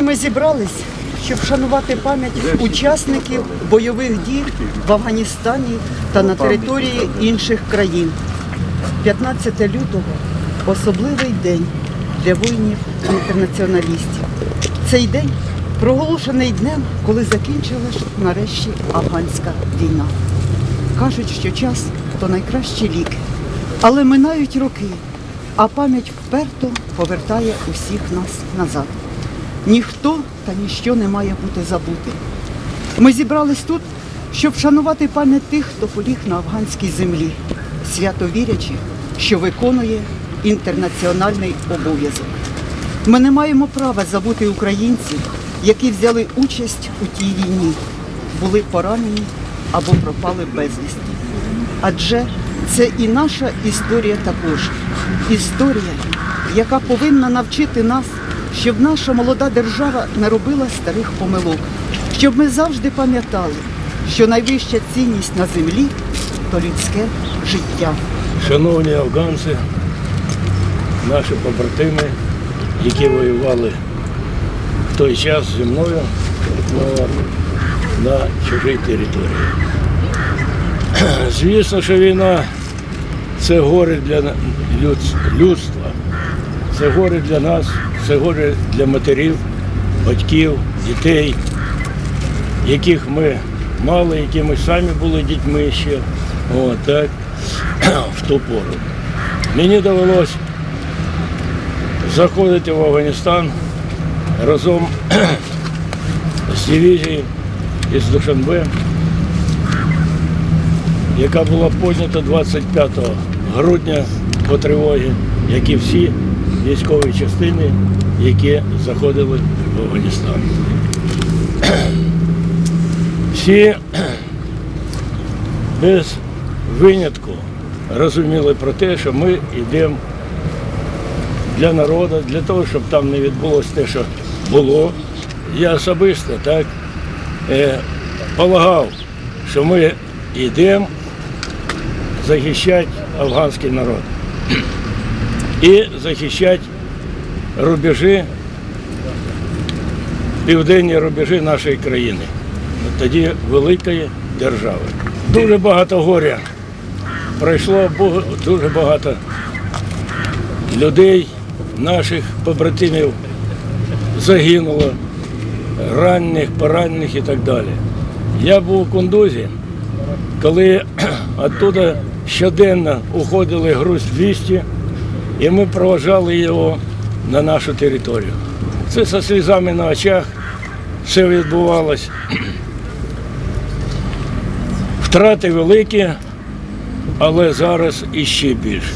ми зібрались, щоб вшанувати пам'ять учасників бойових дій в Афганістані та на території інших країн. 15 лютого особливий день для воїнів-інтернаціоналістів. Цей день проголошений днем, коли закінчилась нарешті афганська війна. Кажуть, що час то найкращі ліки. Але минають роки, а пам'ять вперто повертає усіх нас назад. Ніхто та ніщо не має бути забутим. Ми зібрались тут, щоб вшанувати пам'ять тих, хто поліг на афганській землі, свято вірячи, що виконує інтернаціональний обов'язок. Ми не маємо права забути українців, які взяли участь у тій війні, були поранені або пропали безвісти. Адже це і наша історія також. Історія, яка повинна навчити нас, щоб наша молода держава не робила старих помилок, щоб ми завжди пам'ятали, що найвища цінність на землі то людське життя. Шановні афганці, наші побратими, які воювали в той час зі мною на чужій території. Звісно, що війна це горе для людс- людства, це горе для нас, це горе для матерів, батьків, дітей, яких ми мали, які ми самі були дітьми ще. От, так, в ту пору. Мені довелось заходити в Афганістан разом з дивізією із Душанбе, яка була поднята 25 грудня по тривогі, як і всі військові частини, які заходили в Афганістан. Всі без винятку розуміли про те, що ми йдемо для народу, для того, щоб там не відбулося те, що було. Я особисто так е, полагав, що ми йдемо захищати афганський народ і захищати рубежі, південні рубежі нашої країни, тоді великої держави. Дуже багато горя пройшло дуже багато людей, наших побратимів загинуло, ранених, поранених і так далі. Я був у Кундузі, коли оттуда щоденно уходили груз 200, і ми проважали його на нашу територію. Це зі слізами на очах все відбувалось. Втрати великі, але зараз іще більше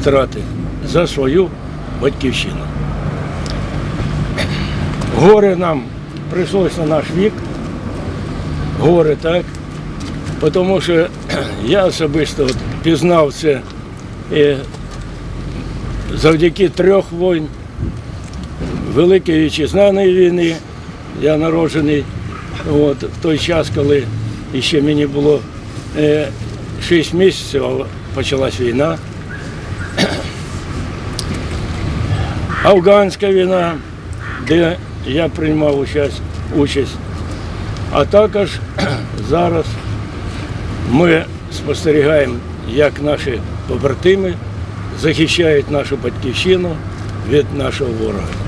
втрати за свою батьківщину. Горе нам прийшлось на наш вік, горе так, тому що я особисто пізнав це е, завдяки трьох війн, Великої вітчизняної війни. Я народжений от, в той час, коли ще мені було е, 6 місяців, але почалась війна. Афганська війна, де я приймав участь, участь. А також зараз ми спостерігаємо, як наші побратими захищають нашу батьківщину від нашого ворога.